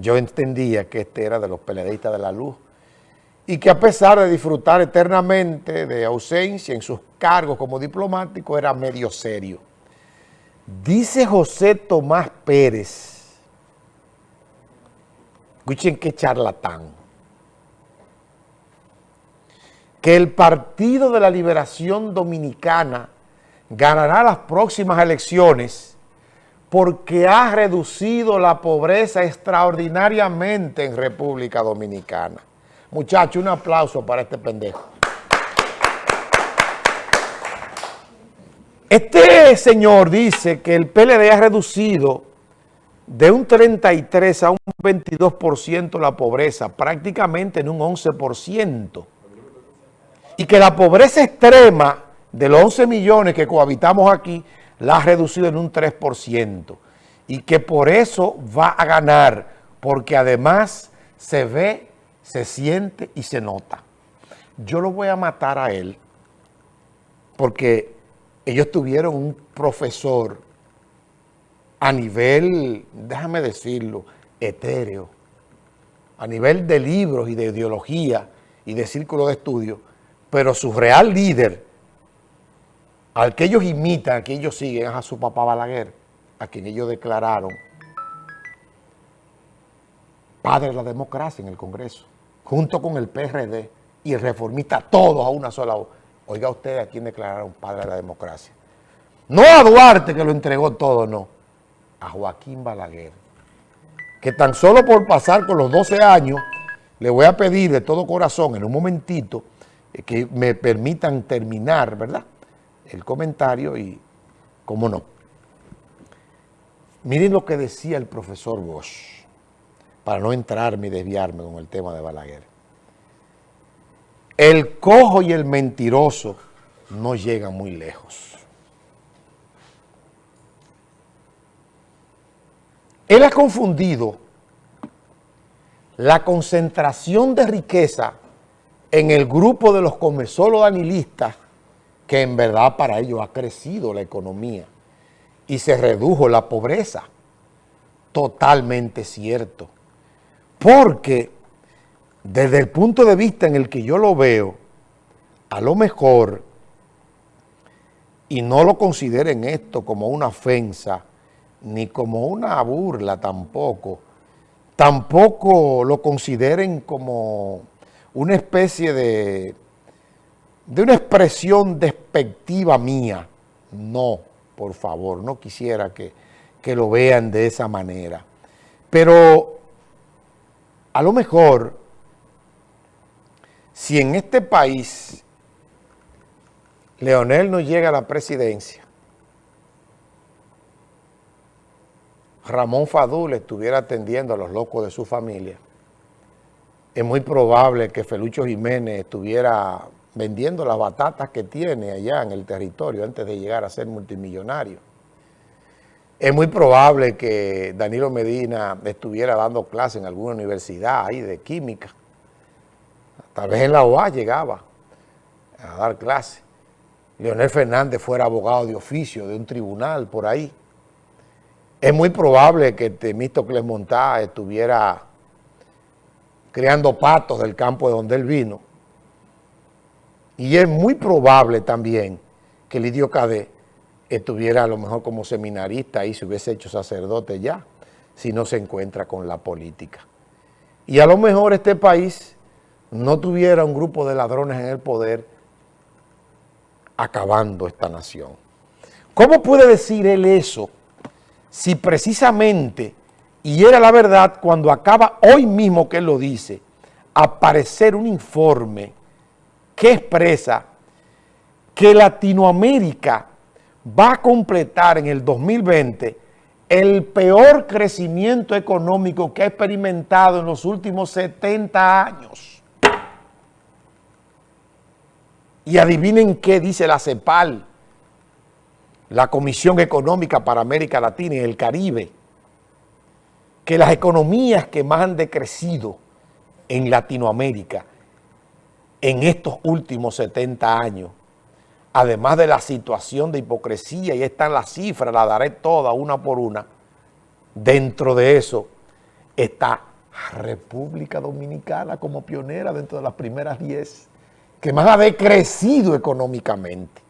yo entendía que este era de los peleadistas de la luz y que a pesar de disfrutar eternamente de ausencia en sus cargos como diplomático, era medio serio. Dice José Tomás Pérez, escuchen qué charlatán, que el Partido de la Liberación Dominicana ganará las próximas elecciones porque ha reducido la pobreza extraordinariamente en República Dominicana. Muchachos, un aplauso para este pendejo. Este señor dice que el PLD ha reducido de un 33 a un 22% la pobreza, prácticamente en un 11%. Y que la pobreza extrema de los 11 millones que cohabitamos aquí, la ha reducido en un 3%. Y que por eso va a ganar, porque además se ve, se siente y se nota. Yo lo voy a matar a él, porque ellos tuvieron un profesor a nivel, déjame decirlo, etéreo, a nivel de libros y de ideología y de círculo de estudio, pero su real líder, al que ellos imitan, al que ellos siguen, es a su papá Balaguer, a quien ellos declararon padre de la democracia en el Congreso, junto con el PRD y el reformista, todos a una sola voz. Oiga usted a quién declararon padre de la democracia. No a Duarte que lo entregó todo, no. A Joaquín Balaguer. Que tan solo por pasar con los 12 años, le voy a pedir de todo corazón en un momentito eh, que me permitan terminar, ¿verdad? El comentario y, cómo no. Miren lo que decía el profesor Bosch, para no entrarme y desviarme con el tema de Balaguer. El cojo y el mentiroso no llegan muy lejos. Él ha confundido la concentración de riqueza en el grupo de los comerciólogos danilistas que en verdad para ellos ha crecido la economía y se redujo la pobreza. Totalmente cierto. Porque desde el punto de vista en el que yo lo veo, a lo mejor, y no lo consideren esto como una ofensa, ni como una burla tampoco, tampoco lo consideren como una especie de de una expresión despectiva mía. No, por favor, no quisiera que, que lo vean de esa manera. Pero a lo mejor, si en este país Leonel no llega a la presidencia, Ramón Fadul estuviera atendiendo a los locos de su familia, es muy probable que Felucho Jiménez estuviera vendiendo las batatas que tiene allá en el territorio antes de llegar a ser multimillonario. Es muy probable que Danilo Medina estuviera dando clases en alguna universidad ahí de química. Tal vez en la OA llegaba a dar clases. Leonel Fernández fuera abogado de oficio de un tribunal por ahí. Es muy probable que Temístocles Montá estuviera creando patos del campo de donde él vino y es muy probable también que Lidio Cadet estuviera a lo mejor como seminarista y se hubiese hecho sacerdote ya, si no se encuentra con la política. Y a lo mejor este país no tuviera un grupo de ladrones en el poder acabando esta nación. ¿Cómo puede decir él eso si precisamente, y era la verdad cuando acaba hoy mismo que él lo dice, aparecer un informe que expresa que Latinoamérica va a completar en el 2020 el peor crecimiento económico que ha experimentado en los últimos 70 años. Y adivinen qué dice la CEPAL, la Comisión Económica para América Latina y el Caribe, que las economías que más han decrecido en Latinoamérica en estos últimos 70 años, además de la situación de hipocresía, y están las cifras, la daré todas una por una, dentro de eso está República Dominicana como pionera dentro de las primeras 10 que más ha decrecido económicamente.